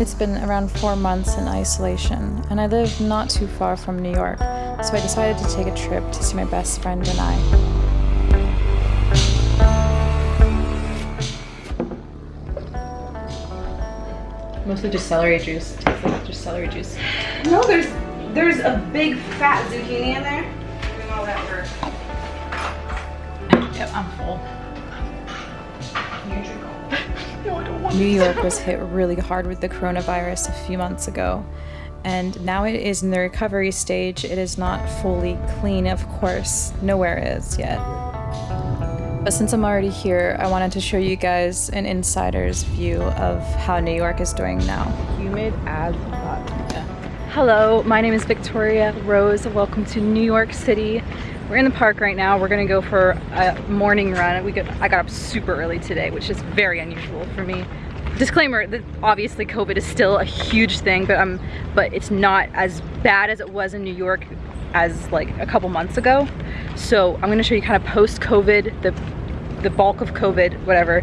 It's been around four months in isolation, and I live not too far from New York, so I decided to take a trip to see my best friend and I. Mostly just celery juice. It tastes like just celery juice. No, there's there's a big fat zucchini in there. Doing all that work. Yep, I'm full. Here you go. No, I don't want New York was hit really hard with the coronavirus a few months ago, and now it is in the recovery stage. It is not fully clean, of course. Nowhere is yet. But since I'm already here, I wanted to show you guys an insider's view of how New York is doing now. You made ads hot. Hello, my name is Victoria Rose. Welcome to New York City. We're in the park right now. We're gonna go for a morning run. We got, I got up super early today, which is very unusual for me. Disclaimer that obviously COVID is still a huge thing, but um, but it's not as bad as it was in New York as like a couple months ago. So I'm gonna show you kind of post-COVID, the the bulk of COVID, whatever,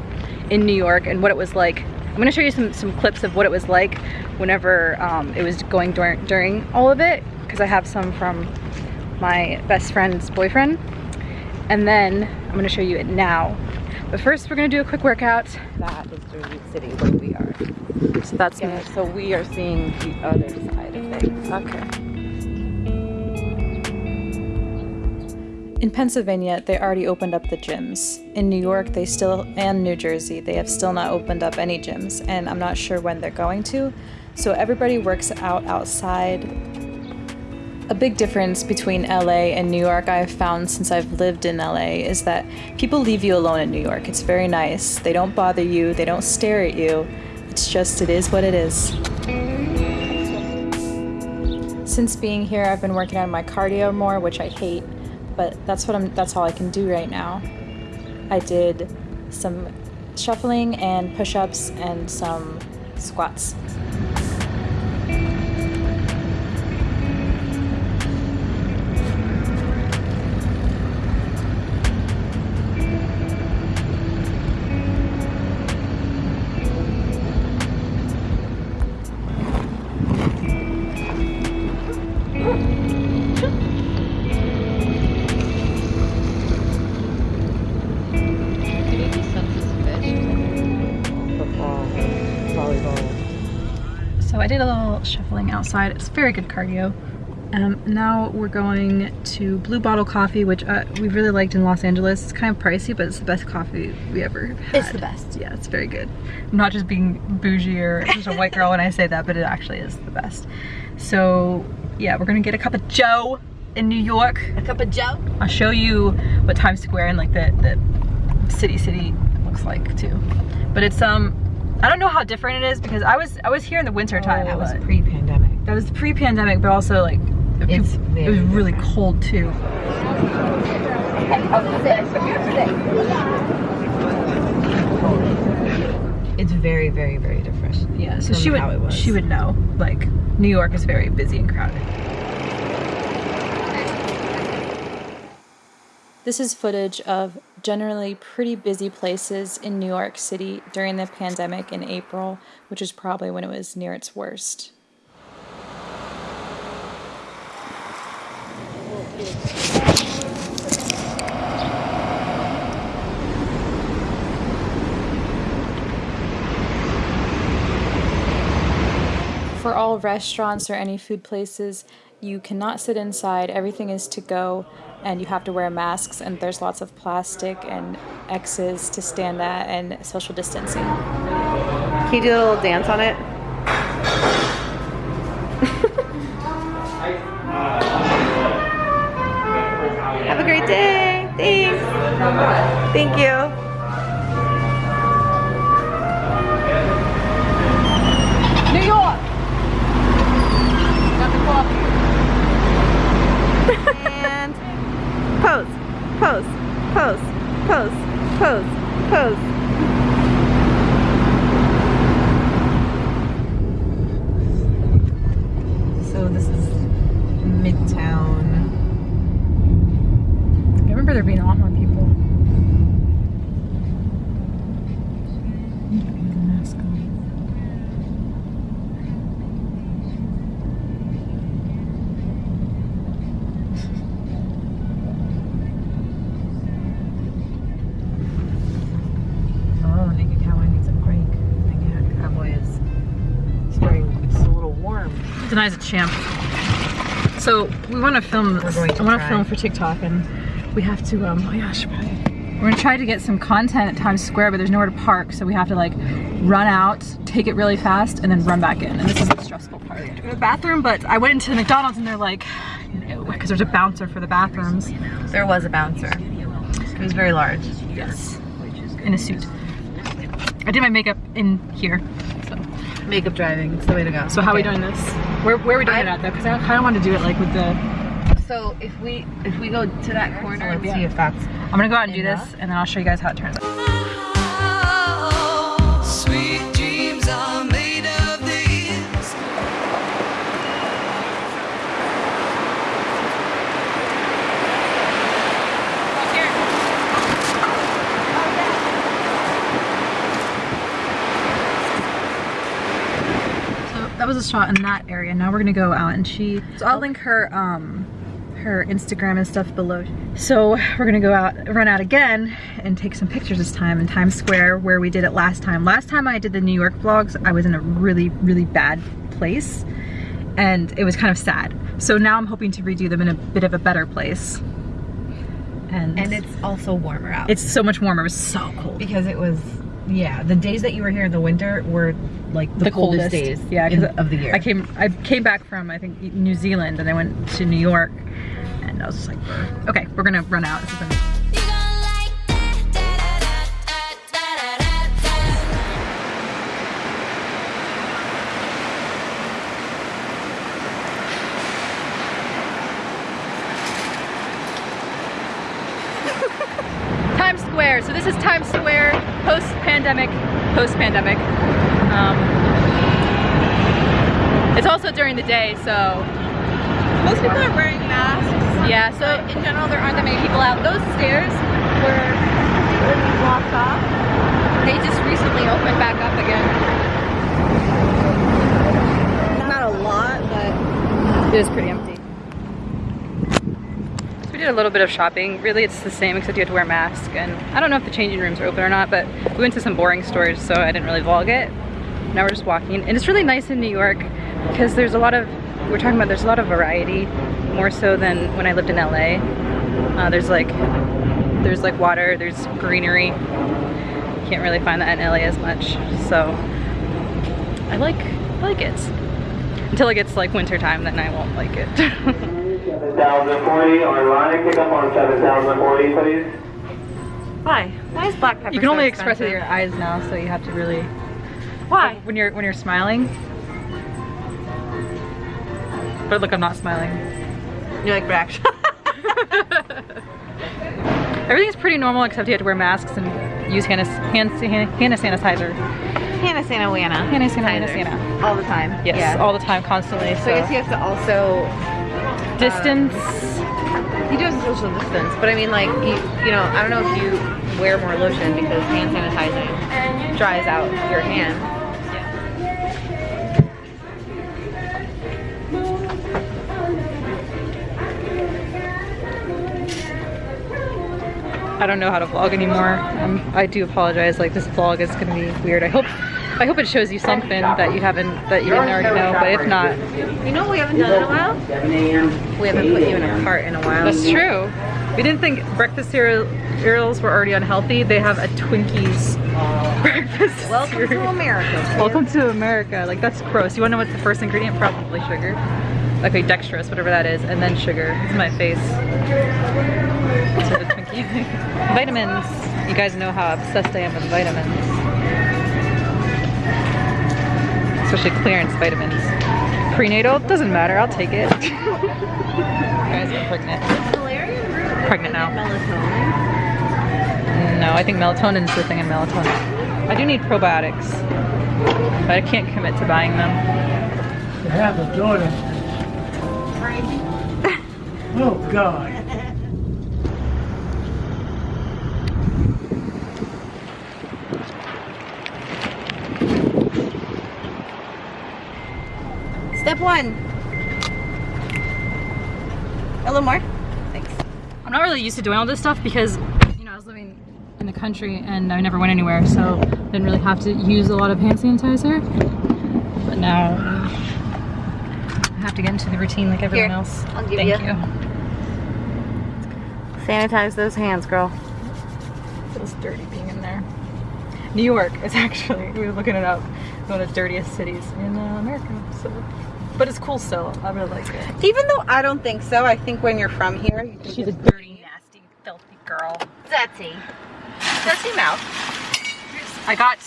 in New York and what it was like. I'm gonna show you some, some clips of what it was like whenever um, it was going during, during all of it, because I have some from my best friend's boyfriend. And then I'm gonna show you it now. But first we're gonna do a quick workout. That is Jersey City where we are. So that's Yeah, so we are seeing the other side of things. Okay. In Pennsylvania, they already opened up the gyms. In New York, they still, and New Jersey, they have still not opened up any gyms, and I'm not sure when they're going to. So everybody works out outside. A big difference between LA and New York I've found since I've lived in LA is that people leave you alone in New York. It's very nice. They don't bother you, they don't stare at you. It's just, it is what it is. Since being here, I've been working on my cardio more, which I hate, but that's what I'm that's all I can do right now. I did some shuffling and push-ups and some squats. Outside. It's very good cardio. Um, now we're going to Blue Bottle Coffee, which uh, we really liked in Los Angeles. It's kind of pricey, but it's the best coffee we ever had. It's the best. Yeah, it's very good. I'm not just being bougie or just a white girl when I say that, but it actually is the best. So yeah, we're gonna get a cup of Joe in New York. A cup of Joe. I'll show you what Times Square and like the, the city city looks like too. But it's um I don't know how different it is because I was I was here in the winter time. that was pre-pandemic. That was pre-pandemic, but also like it It's it was really different. cold too. It's very, very, very different. Yeah, so she would how it was. she would know. Like New York is very busy and crowded. This is footage of generally pretty busy places in New York City during the pandemic in April, which is probably when it was near its worst. For all restaurants or any food places, you cannot sit inside. Everything is to go, and you have to wear masks. And there's lots of plastic and X's to stand at, and social distancing. Can you do a little dance on it? Have a great day. Thanks. Thank you. Denies a champ. So we want to film this. We're going to I want to film for TikTok and we have to, um, oh gosh, I should. We're gonna try to get some content at Times Square, but there's nowhere to park, so we have to like run out, take it really fast, and then run back in. And this is the stressful part. Go to the bathroom, but I went into McDonald's and they're like, no, because there's a bouncer for the bathrooms. There was a bouncer. It was very large. Yes. In a suit. I did my makeup in here. So, Makeup driving. It's the way to go. so how are we doing this? Where, where are we doing I- it at though? Because I kind of want to do it like with the. So if we if we go to that corner, let's Yeah. see if that's I'm gonna go out and do this, and then I'll show you guys how it turns out. That was a shot in that area. Now we're gonna go out and she. So I'll link her um her Instagram and stuff below. So we're gonna go out, run out again, and take some pictures this time in Times Square where we did it last time. Last time I did the New York vlogs, I was in a really really bad place, and it was kind of sad. So now I'm hoping to redo them in a bit of a better place. And, and it's also warmer out. it's so much warmer. It was so cold. because it was yeah, the days that you were here in the winter were like the, the coldest, coldest, days yeah, in- of the year. I came I came back from I think New Zealand and I went to New York and I was just like, okay, we're gonna run out. Times Square. So this is Times Square post-pandemic, post-pandemic. Um, it's also during the day, so Most people are wearing masks. yeah. So in general, there aren't that many people out. Those stairs were blocked off. They just recently opened back up again. Not a lot, but It is pretty empty. Did a little bit of shopping. Really, it's the same except you have to wear a mask. And I don't know if the changing rooms are open or not, but we went to some boring stores, so I didn't really vlog it. Now we're just walking. And it's really nice in New York because there's a lot of, we're talking about there's a lot of variety, more so than when I lived in LA. Uh, there's like, there's like water, there's greenery. Can't really find that in LA as much. So I like, I like it. Until it gets like winter time, then I won't like it. 7040, online, pick up on 7040, please. Why? Why is black pepper? you can so only express it with your eyes now, so you have to really. Why? When you're when you're smiling. But look, I'm not smiling. You're like reaction? Everything's pretty normal except you have to wear masks and use hand hand hand sanitizer. Hannah Santa Wana. Hannah Santa, Hannah Santa. All the time. Yes, Yeah. all the time, constantly. So, so I guess you have to also distance. you do have social distance, but I mean like you, you know I don't know if you wear more lotion because hand sanitizing dries out your hand. I don't know how to vlog anymore. Um, I do apologize. Like this vlog is gonna be weird. I hope I hope it shows you something that you haven't that you didn't already know. But if not, You know what we haven't done in a while? We haven't put you in a cart in a while. That's true. We didn't think breakfast cereals were already unhealthy. They have a Twinkies breakfast Welcome to cereal. America. Welcome to America. Like that's gross. You wanna know what's the first ingredient? Probably sugar. Okay, dextrose, whatever that is, and then sugar. Is my face. To the Twinkie. vitamins. You guys know how obsessed I am with vitamins. Especially clearance vitamins. Prenatal, doesn't matter, I'll take it. guys, I'm pregnant. Pregnant now. No, I think melatonin's the thing in melatonin. I do need probiotics, but I can't commit to buying them. to have a daughter. Oh, God. One. A little more. Thanks. I'm not really used to doing all this stuff because, you know, I was living in the country and I never went anywhere, so I didn't really have to use a lot of hand sanitizer. But now, I have to get into the routine like everyone Here, else. I'll give Thank you. you. Sanitize those hands, girl. It feels dirty being in there. New York is actually, we were looking it up, one of the dirtiest cities in uh, America. So, but it's cool still. I really like it. Even though I don't think so, I think when you're from here, you think She's a it's dirty, nasty, filthy girl. dirty. Dirty mouth. I got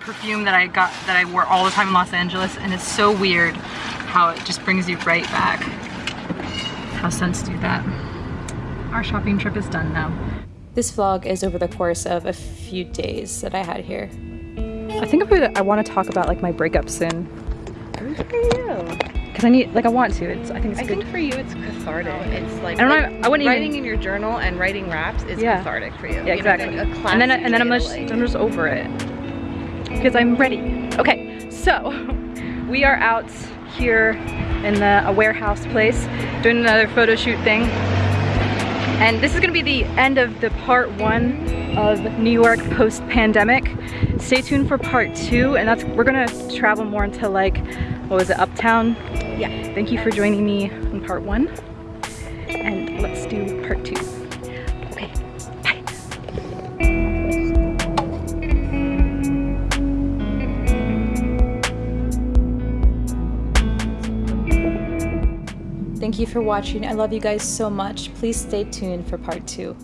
perfume that I got that I wore all the time in Los Angeles, and it's so weird how it just brings you right back. How scents do that. Our shopping trip is done now. This vlog is over the course of a few days that I had here. I think I'm I want to talk about like my breakup soon Good for you. because I need like I want to. It's I think it's I good. think for you it's cathartic. It's like, I don't know, I wouldn't writing even- in your journal and writing raps is Yeah. cathartic for you. Yeah, You know, exactly. and then and then I'm just like- I'm just over it because I'm ready. Okay, so we are out here in the a warehouse place doing another photo shoot thing, and this is gonna be the end of the part one of New York post pandemic. Stay tuned for part two, and that's we're gonna travel more into like what was it, Uptown? Yeah. Thank you for joining me on part one, and let's do part two. Okay, bye. Thank you for watching. I love you guys so much. Please stay tuned for part two.